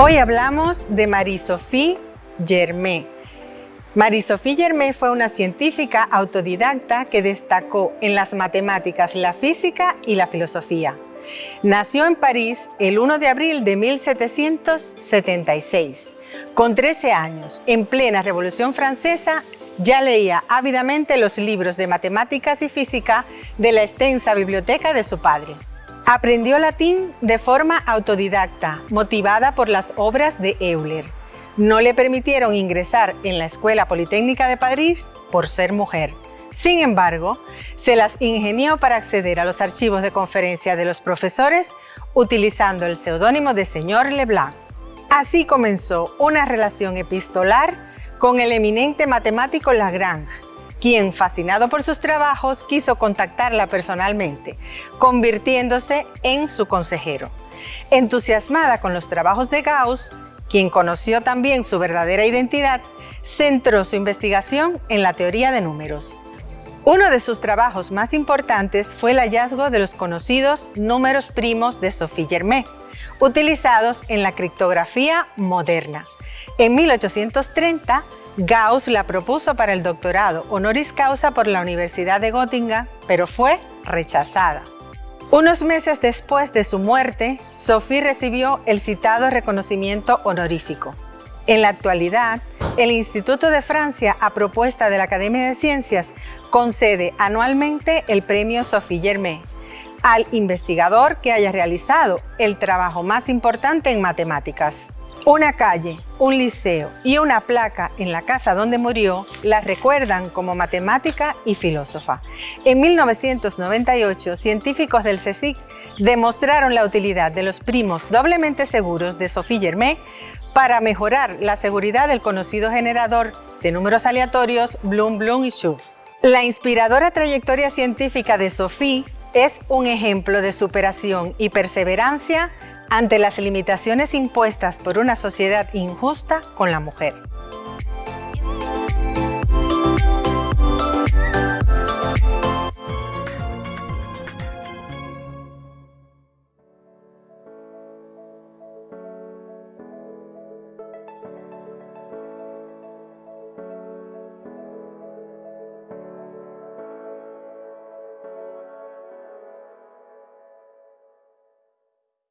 Hoy hablamos de Marie-Sophie Germain. Marie-Sophie Germain fue una científica autodidacta que destacó en las matemáticas, la física y la filosofía. Nació en París el 1 de abril de 1776. Con 13 años, en plena Revolución Francesa, ya leía ávidamente los libros de matemáticas y física de la extensa biblioteca de su padre. Aprendió latín de forma autodidacta, motivada por las obras de Euler. No le permitieron ingresar en la Escuela Politécnica de París por ser mujer. Sin embargo, se las ingenió para acceder a los archivos de conferencia de los profesores utilizando el seudónimo de señor Leblanc. Así comenzó una relación epistolar con el eminente matemático Lagrange, quien, fascinado por sus trabajos, quiso contactarla personalmente, convirtiéndose en su consejero. Entusiasmada con los trabajos de Gauss, quien conoció también su verdadera identidad, centró su investigación en la teoría de números. Uno de sus trabajos más importantes fue el hallazgo de los conocidos números primos de Sophie Germain, utilizados en la criptografía moderna. En 1830, Gauss la propuso para el doctorado honoris causa por la Universidad de Göttingen, pero fue rechazada. Unos meses después de su muerte, Sophie recibió el citado reconocimiento honorífico. En la actualidad, el Instituto de Francia, a propuesta de la Academia de Ciencias, concede anualmente el premio Sophie Germain al investigador que haya realizado el trabajo más importante en matemáticas. Una calle, un liceo y una placa en la casa donde murió la recuerdan como matemática y filósofa. En 1998, científicos del CSIC demostraron la utilidad de los primos doblemente seguros de Sophie Germain para mejorar la seguridad del conocido generador de números aleatorios Bloom, Bloom y Schur. La inspiradora trayectoria científica de Sophie es un ejemplo de superación y perseverancia ante las limitaciones impuestas por una sociedad injusta con la mujer.